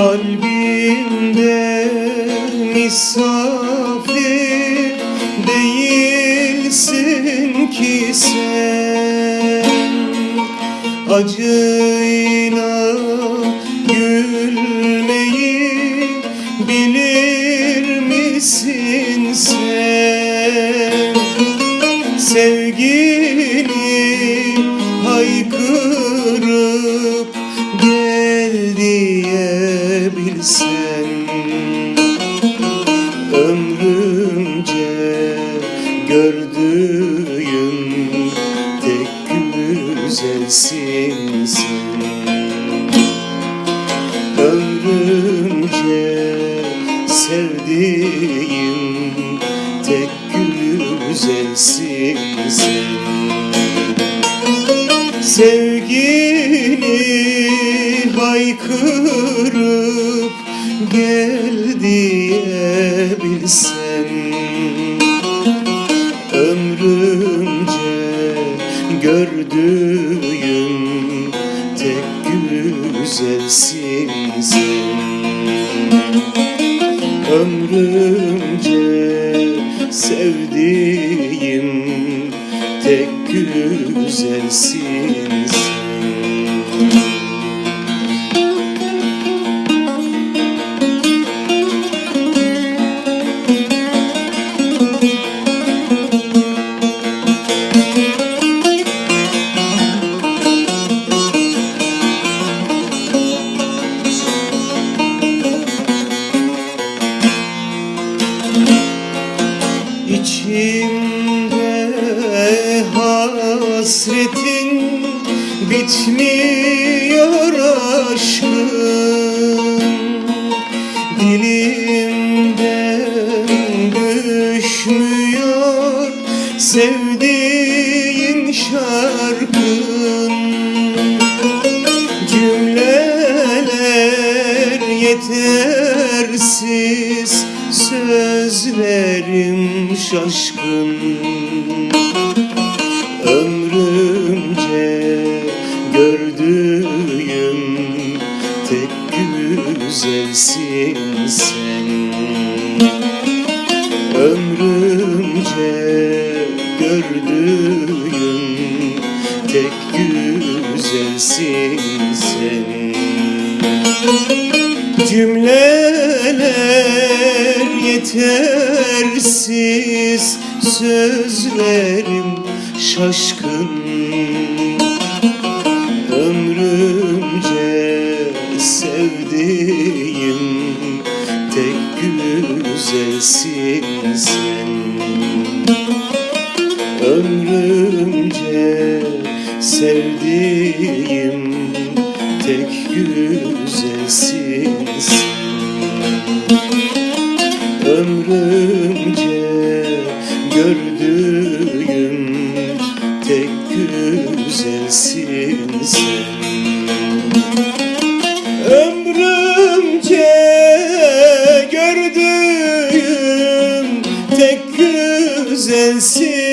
Kalbimde misafir değilsin ki sen. Acıyla gülmeyi bilir misin sen? Sevgini haykırır Ömrümce gördüğüm tek güzelsin Ömrümce sevdiğim tek güzelsin Sevgini haykırıp gel diye bilsen Ömrümce gördüğüm tek güzelsin sen. Ömrümce sevdiğim tek güzelsin sen İçimde hasretin bitmiyor aşkım Dilimden düşmüyor sevdiğin şarkın. Cümleler yetersiz şaşkın Ömrümce gördüğüm tek güzelsin sen. Ömrümce gördüğüm tek güzelsin sen. Cümleler yetersiz Sözlerim şaşkın. Ömrümce sevdiğim Tek güzelsin sen. Ömrümce sevdiğim tek güzelsin sen. Ömrümce Ömrümce gördüğüm tek güzelsin